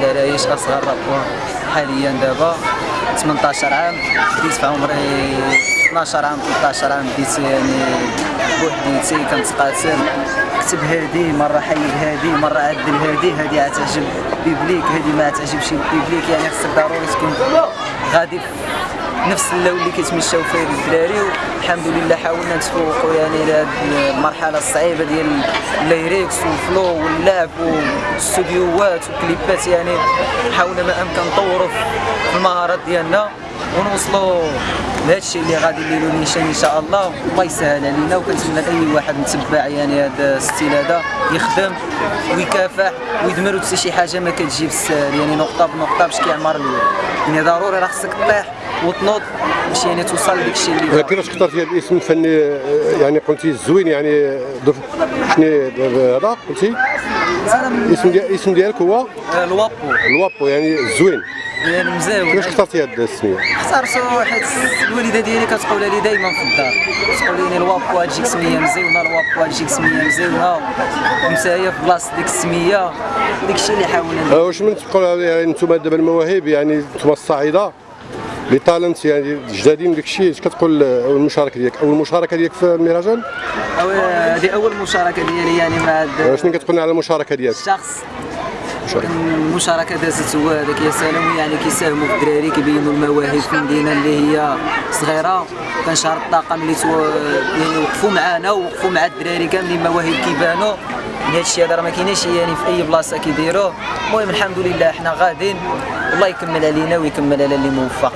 درايش أصغر rappeur حاليا دابا؟ 18 عام. بديت في عمري 12 عام 13 عام. بديت يعني بوحديتي كنتقاتل. كتب هادي مرة حيد هادي مرة عدل هادي. هادي عتعجب public هادي ما تعجبش public يعني خصك ضروري تكون غادي نفس اللون اللي كيتمشاو فيه الدراري والحمد لله حاولنا نتفوقوا يعني لهاد المرحلة الصعيبة ديال ال lyrics وال flow واللعب والاستوديوهات والكليبات يعني حاولنا ما أمكن نطوروا في المهارات ديالنا ونوصلوا لهذا الشيء اللي غادي نديروا نيشان إن شاء الله. الله يسهل علينا وكنتمنى لأي واحد متبع يعني هذا ال style هذا يخدم ويكافح ويدمر حتى شي حاجة ما كتجي بالسهل يعني نقطة بنقطة باش كيعمر يعني ضروري راه خصك طيح. وتنوض باش يعني توصل لديك الشيء اللي كيفاش اخترتي هذا الاسم الفني يعني قلتي الزوين يعني شنو هذا قلتي؟ الاسم ديال الاسم ديالك هو؟ الوابو الوابو يعني الزوين يعني مزاول كيفاش اخترتي هذا السميه اختارتو حيت الوالدة ديالي كتقول لي دائما في الدار. تقول لي الوابو تجيك سمية مزيونة الوابو تجيك سمية مزيونة. نتايا في بلاصة ديك السمية. داك الشيء اللي حاولنا آه، واش من تقول يعني أنتم دابا المواهب يعني أنتم الصاعده les talents يعني جدادين داك الشيء اش كتقول آه، أول مشاركة ديالك؟ أول مشاركة ديالك في المهرجان أو- هذه أول مشاركة ديالي يعني مع هاد آه، شنو كتقولنا على المشاركة ديالك؟ الشخص. المشاركة دازت هو هذاك يا سلام يعني كيساهموا في الدراري كيبينوا المواهب في المدينة اللي هي صغيرة. كنشهر الطاقم اللي تو يعني وقفوا معنا ووقفوا مع الدراري كاملين مواهب كيبانوا. هذا الشيء هذا راه ما كايناش يعني في أي بلاصة كيديروه المهم الحمد لله حنا غاديين. والله يكمل علينا ويكمل على اللي موفق.